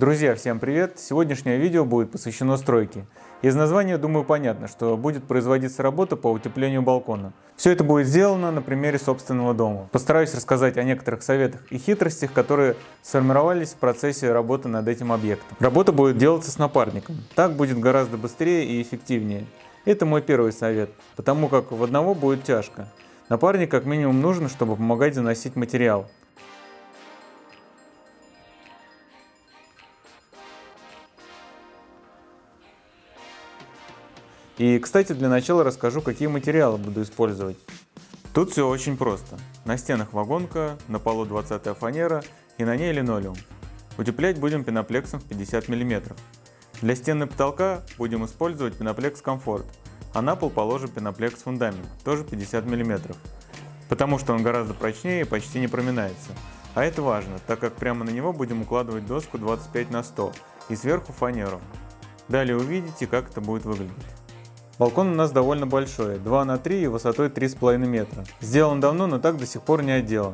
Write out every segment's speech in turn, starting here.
Друзья, всем привет! Сегодняшнее видео будет посвящено стройке. Из названия, думаю, понятно, что будет производиться работа по утеплению балкона. Все это будет сделано на примере собственного дома. Постараюсь рассказать о некоторых советах и хитростях, которые сформировались в процессе работы над этим объектом. Работа будет делаться с напарником. Так будет гораздо быстрее и эффективнее. Это мой первый совет, потому как в одного будет тяжко. Напарник как минимум нужен, чтобы помогать заносить материал. И, кстати, для начала расскажу, какие материалы буду использовать. Тут все очень просто. На стенах вагонка, на полу 20 фанера и на ней линолеум. Утеплять будем пеноплексом в 50 мм. Для стены потолка будем использовать пеноплекс комфорт, а на пол положим пеноплекс фундамент, тоже 50 мм. Потому что он гораздо прочнее и почти не проминается. А это важно, так как прямо на него будем укладывать доску 25 на 100 и сверху фанеру. Далее увидите, как это будет выглядеть. Балкон у нас довольно большой, 2 на 3 и высотой 3,5 метра. Сделан давно, но так до сих пор не отделан.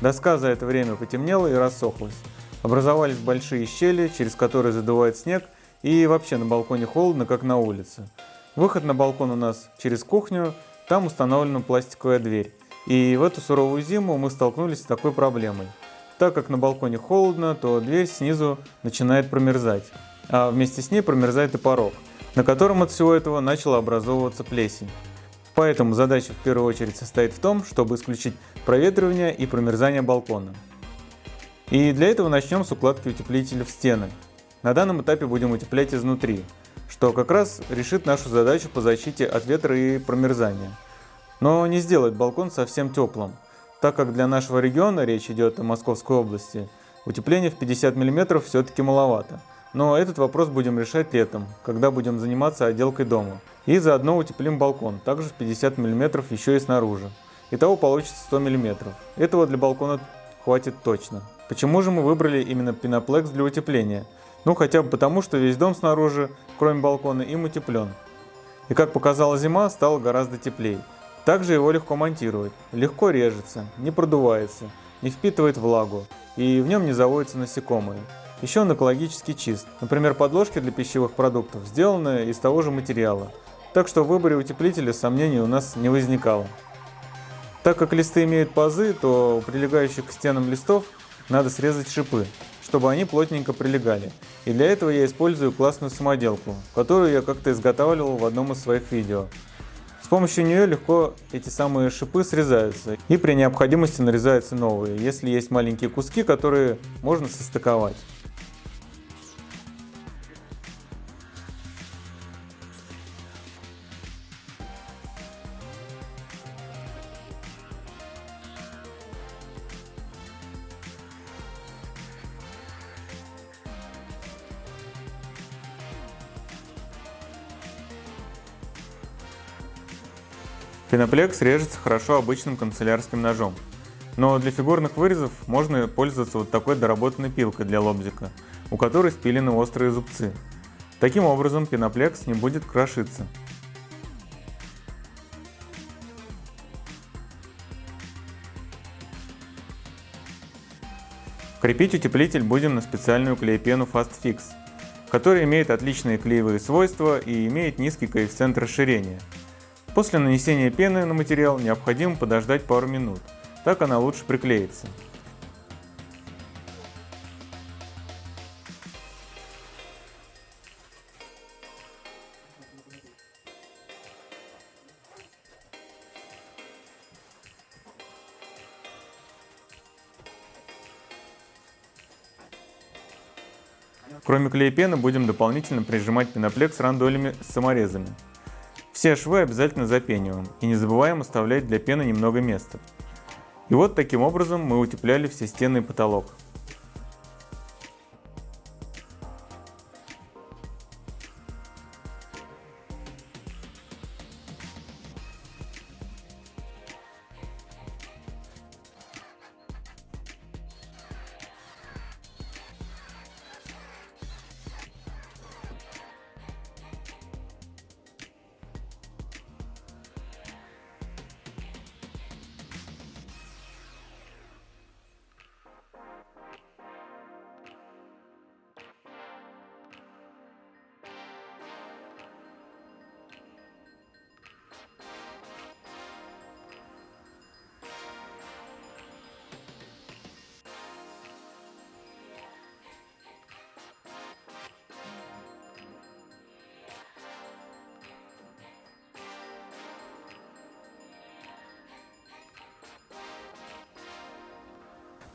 Доска за это время потемнела и рассохлась. Образовались большие щели, через которые задувает снег, и вообще на балконе холодно, как на улице. Выход на балкон у нас через кухню, там установлена пластиковая дверь. И в эту суровую зиму мы столкнулись с такой проблемой. Так как на балконе холодно, то дверь снизу начинает промерзать, а вместе с ней промерзает и порог на котором от всего этого начала образовываться плесень. Поэтому задача в первую очередь состоит в том, чтобы исключить проветривание и промерзание балкона. И для этого начнем с укладки утеплителя в стены. На данном этапе будем утеплять изнутри, что как раз решит нашу задачу по защите от ветра и промерзания. Но не сделает балкон совсем теплым, так как для нашего региона, речь идет о Московской области, утепление в 50 мм все-таки маловато. Но этот вопрос будем решать летом, когда будем заниматься отделкой дома. И заодно утеплим балкон, также в 50 мм еще и снаружи. Итого получится 100 мм. Этого для балкона хватит точно. Почему же мы выбрали именно пеноплекс для утепления? Ну хотя бы потому, что весь дом снаружи, кроме балкона, им утеплен. И как показала зима, стало гораздо теплее. Также его легко монтировать. Легко режется, не продувается, не впитывает влагу и в нем не заводятся насекомые. Еще он экологически чист. Например, подложки для пищевых продуктов сделаны из того же материала. Так что в выборе утеплителя сомнений у нас не возникало. Так как листы имеют пазы, то у прилегающих к стенам листов надо срезать шипы, чтобы они плотненько прилегали. И для этого я использую классную самоделку, которую я как-то изготавливал в одном из своих видео. С помощью нее легко эти самые шипы срезаются и при необходимости нарезаются новые, если есть маленькие куски, которые можно состыковать. Пеноплекс режется хорошо обычным канцелярским ножом. Но для фигурных вырезов можно пользоваться вот такой доработанной пилкой для лобзика, у которой спилены острые зубцы. Таким образом пеноплекс не будет крошиться. Крепить утеплитель будем на специальную клеепену Fast Fix, которая имеет отличные клеевые свойства и имеет низкий коэффициент расширения. После нанесения пены на материал необходимо подождать пару минут, так она лучше приклеится. Кроме клеепены будем дополнительно прижимать пеноплекс рандолями с саморезами. Все швы обязательно запениваем и не забываем оставлять для пены немного места. И вот таким образом мы утепляли все стены и потолок.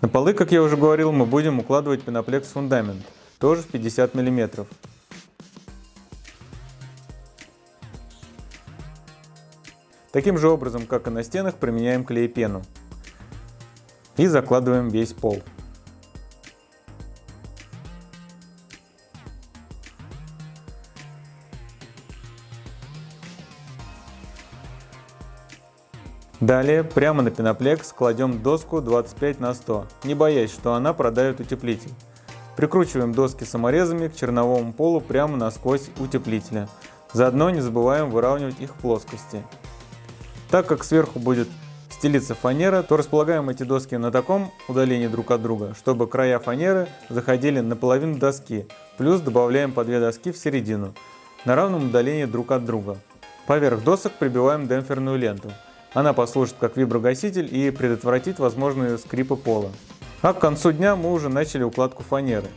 На полы, как я уже говорил, мы будем укладывать пеноплекс фундамент, тоже в 50 мм. Таким же образом, как и на стенах, применяем клей-пену. И закладываем весь пол. Далее прямо на пеноплекс кладем доску 25 на 100, не боясь, что она продавит утеплитель. Прикручиваем доски саморезами к черновому полу прямо насквозь утеплителя. Заодно не забываем выравнивать их плоскости. Так как сверху будет стелиться фанера, то располагаем эти доски на таком удалении друг от друга, чтобы края фанеры заходили на половину доски, плюс добавляем по две доски в середину, на равном удалении друг от друга. Поверх досок прибиваем демпферную ленту. Она послужит как виброгаситель и предотвратит возможные скрипы пола. А к концу дня мы уже начали укладку фанеры.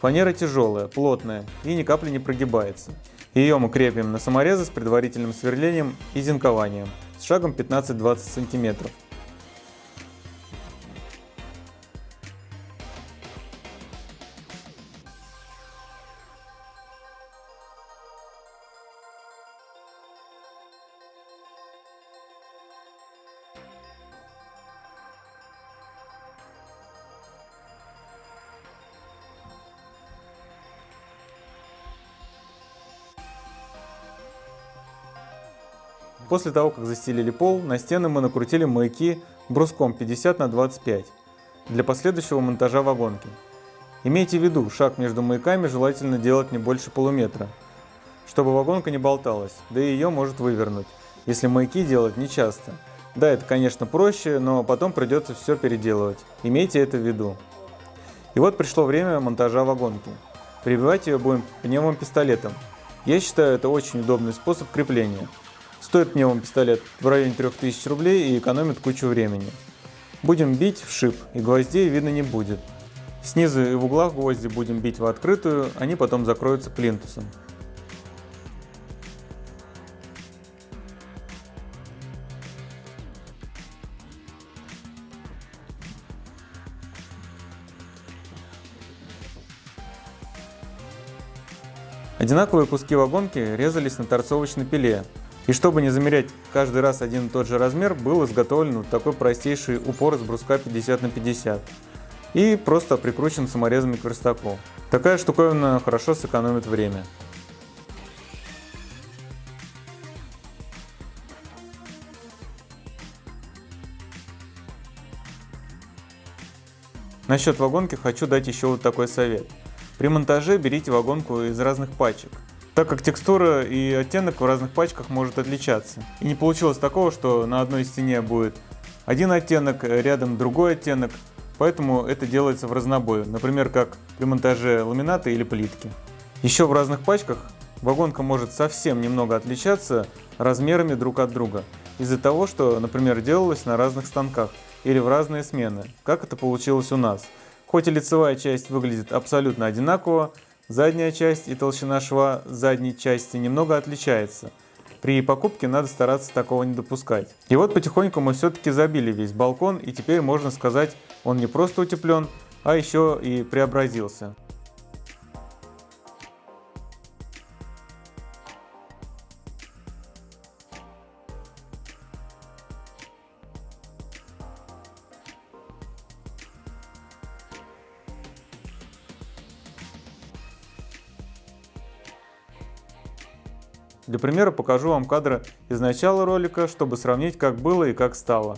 Фанера тяжелая, плотная и ни капли не прогибается. Ее мы крепим на саморезы с предварительным сверлением и зинкованием с шагом 15-20 см. После того, как застелили пол, на стены мы накрутили маяки бруском 50 на 25 для последующего монтажа вагонки. Имейте в виду, шаг между маяками желательно делать не больше полуметра, чтобы вагонка не болталась, да и ее может вывернуть, если маяки делать не часто. Да, это конечно проще, но потом придется все переделывать. Имейте это в виду. И вот пришло время монтажа вагонки. Прибивать ее будем пневмопистолетом. Я считаю это очень удобный способ крепления. Стоит мне он пистолет в районе 3000 рублей и экономит кучу времени. Будем бить в шип, и гвоздей видно не будет. Снизу и в углах гвозди будем бить в открытую, они потом закроются плинтусом. Одинаковые куски вагонки резались на торцовочной пиле, и чтобы не замерять каждый раз один и тот же размер, был изготовлен вот такой простейший упор с бруска 50 на 50 и просто прикручен саморезами к верстаку. Такая штуковина хорошо сэкономит время. Насчет вагонки хочу дать еще вот такой совет. При монтаже берите вагонку из разных пачек так как текстура и оттенок в разных пачках может отличаться. И не получилось такого, что на одной стене будет один оттенок, рядом другой оттенок, поэтому это делается в разнобой, например, как при монтаже ламината или плитки. Еще в разных пачках вагонка может совсем немного отличаться размерами друг от друга, из-за того, что, например, делалось на разных станках или в разные смены, как это получилось у нас. Хоть и лицевая часть выглядит абсолютно одинаково, Задняя часть и толщина шва задней части немного отличается. При покупке надо стараться такого не допускать. И вот потихоньку мы все-таки забили весь балкон и теперь можно сказать он не просто утеплен, а еще и преобразился. Для примера покажу вам кадры из начала ролика, чтобы сравнить как было и как стало.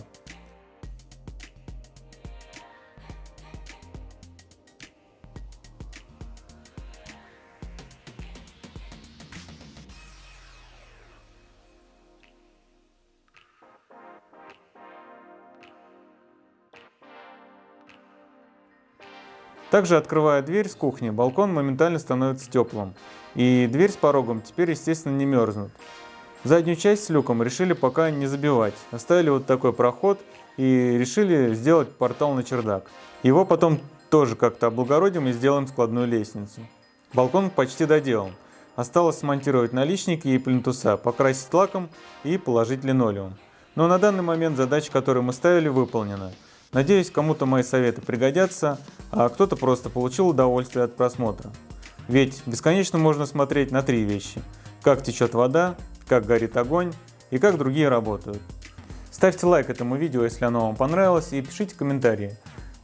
Также открывая дверь с кухни, балкон моментально становится теплым. И дверь с порогом теперь естественно не мерзнут. Заднюю часть с люком решили пока не забивать. Оставили вот такой проход и решили сделать портал на чердак. Его потом тоже как-то облагородим и сделаем складную лестницу. Балкон почти доделан. Осталось смонтировать наличники и плинтуса, покрасить лаком и положить линолеум. Но на данный момент задача, которую мы ставили, выполнена. Надеюсь, кому-то мои советы пригодятся, а кто-то просто получил удовольствие от просмотра. Ведь бесконечно можно смотреть на три вещи. Как течет вода, как горит огонь и как другие работают. Ставьте лайк этому видео, если оно вам понравилось, и пишите комментарии.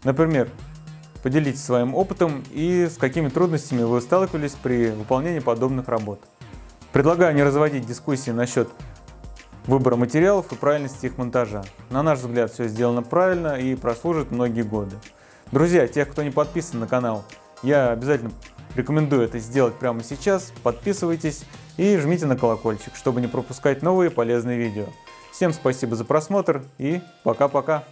Например, поделитесь своим опытом и с какими трудностями вы сталкивались при выполнении подобных работ. Предлагаю не разводить дискуссии насчет выбора материалов и правильности их монтажа. На наш взгляд все сделано правильно и прослужит многие годы. Друзья, тех, кто не подписан на канал, я обязательно рекомендую это сделать прямо сейчас. Подписывайтесь и жмите на колокольчик, чтобы не пропускать новые полезные видео. Всем спасибо за просмотр и пока-пока.